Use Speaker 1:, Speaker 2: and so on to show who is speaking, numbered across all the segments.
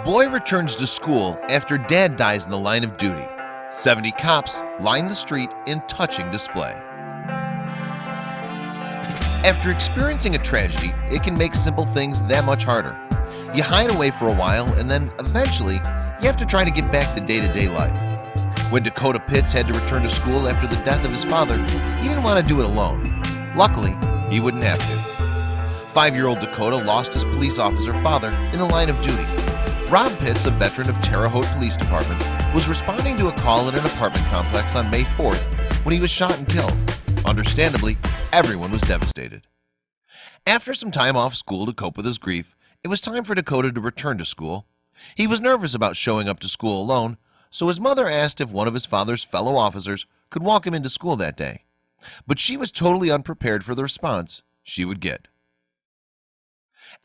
Speaker 1: Boy returns to school after dad dies in the line of duty. 70 cops line the street in touching display. After experiencing a tragedy, it can make simple things that much harder. You hide away for a while and then eventually you have to try to get back to day-to-day -day life. When Dakota Pitts had to return to school after the death of his father, he didn't want to do it alone. Luckily, he wouldn't have to. Five-year-old Dakota lost his police officer father in the line of duty Rob Pitts, a veteran of Terre Haute Police Department, was responding to a call at an apartment complex on May 4th when he was shot and killed. Understandably, everyone was devastated. After some time off school to cope with his grief, it was time for Dakota to return to school. He was nervous about showing up to school alone, so his mother asked if one of his father's fellow officers could walk him into school that day. But she was totally unprepared for the response she would get.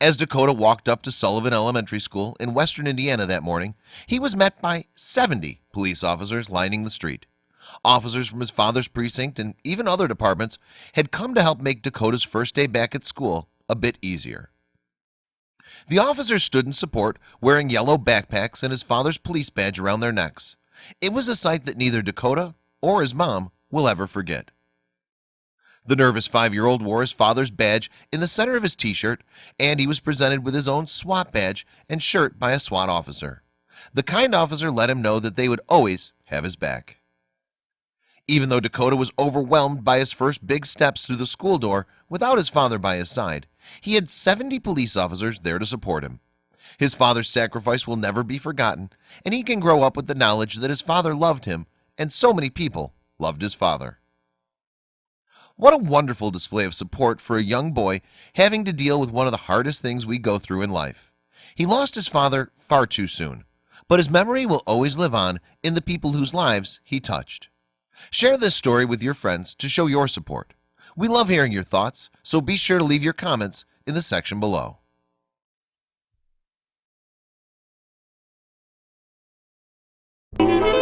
Speaker 1: As Dakota walked up to Sullivan Elementary School in western Indiana that morning He was met by 70 police officers lining the street. Officers from his father's precinct and even other departments had come to help make Dakota's first day back at school a bit easier. The officers stood in support wearing yellow backpacks and his father's police badge around their necks. It was a sight that neither Dakota or his mom will ever forget the nervous five-year-old wore his father's badge in the center of his t-shirt and he was presented with his own SWAT badge and shirt by a SWAT officer. The kind officer let him know that they would always have his back. Even though Dakota was overwhelmed by his first big steps through the school door without his father by his side he had 70 police officers there to support him. His father's sacrifice will never be forgotten and he can grow up with the knowledge that his father loved him and so many people loved his father what a wonderful display of support for a young boy having to deal with one of the hardest things we go through in life. He lost his father far too soon But his memory will always live on in the people whose lives he touched. Share this story with your friends to show your support. We love hearing your thoughts So be sure to leave your comments in the section below.
Speaker 2: you